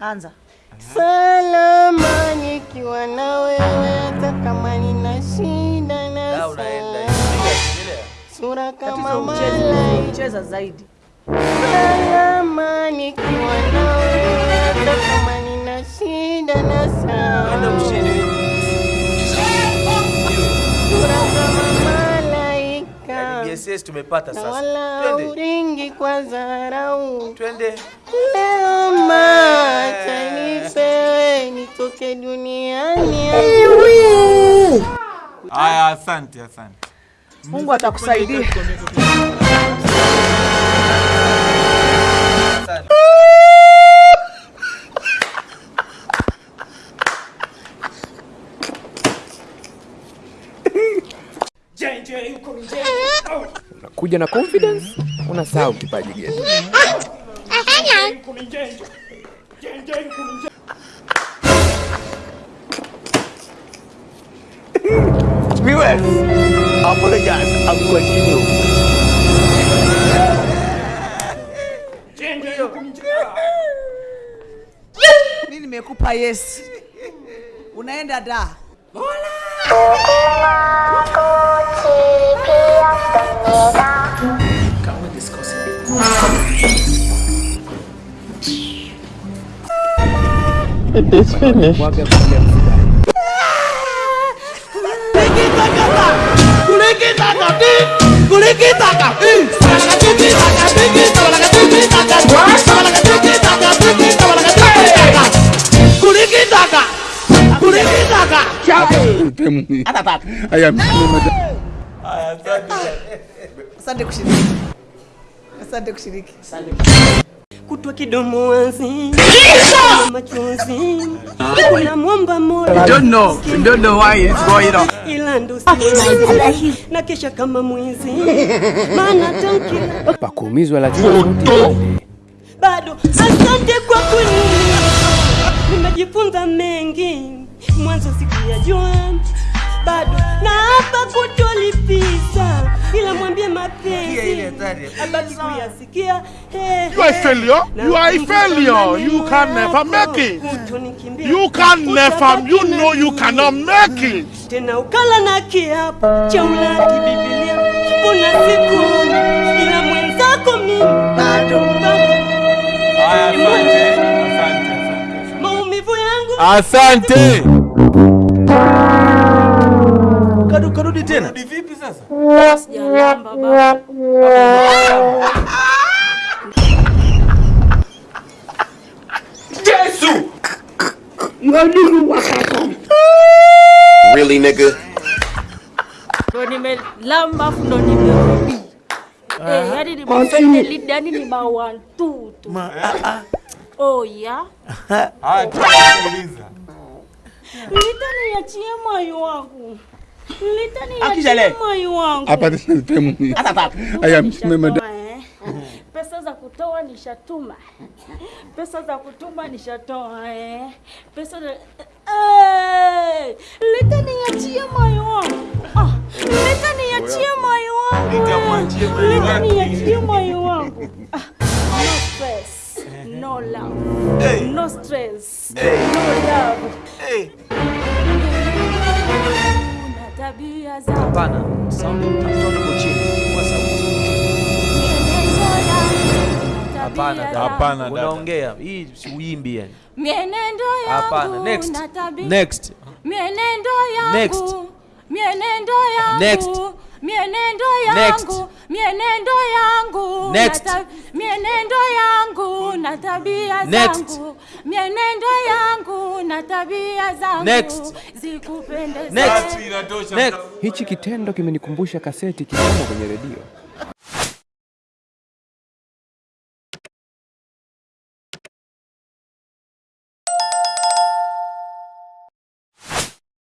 Anza. Salama nikiwa na wewe hata kama nina shida na. Sura kama malaika. ucheza zaidi. Salama malaika. Tumepata sasa. wala Twende. uringi kwa dharau. Twende. Leo macha nipewe nitoke duniani. Haya, asante, asante. Mungu atakusaidia. Unakuja na confidence, unasahau kipaji gani. Viewers, apologize. I'm continue. Mimi nimekupa yes. Unaenda da. Mwaga kulia is finished. asante kushiriki. Asante kushiriki. Asante. Kutwa kidomo wazi, machozi, unamwomba Mola You don't know, you don't know why it's going on. ila ndo na kesha kama mwizi, maana tankila Pa kuumizwa lazima bado. Asante kwa kuni. Nimejifunza mengi, mwanzo sikuyajua bado na hapa kutolipisa, ila mwambie mapenzi abaki kuyasikia. You are a failure. You are a failure. You can never make it. You can never, you know you cannot make it. tena ukala na kiapo cha ulaki Biblia, kuna siku ila mwenzako mimi bado bado Haya, asante, asante, asante. maumivu yangu Asante. Tena. Ni vipi sasa? sijalamba baba. Really, nigga? ndo nimelamba afu ndo nimerudi Eh, yani nimefanya lead, yani ni tu oh ya Haya, a litaniachie moyo wangu Akija le. litaniachie moyo wangu Nishatoa, eh. pesa za kutoa nishatuma. Pesa za kutuma nishatoa eh. pesa za... Eh, litaniachie moyo wangu. Ah, litaniachie moyo wangu leta niachie moyo wangu. Ah, no stress no love no stress no love tabia sauti. Kwa sauti. Hapana. Hapana. Unaongea. Hii si uimbi yani. mienendo Hapana. yangu Next. na tabia Next. mienendo yangu Next. mienendo yangu Next. mienendo yangu mienendo yangu Next. na mienendo yangu na tabia Next. zangu mienendo yangu na tabia zangu Next. zikupendeze Next. Inatosha. Next. Hichi kitendo kimenikumbusha kaseti kisomo kwenye redio.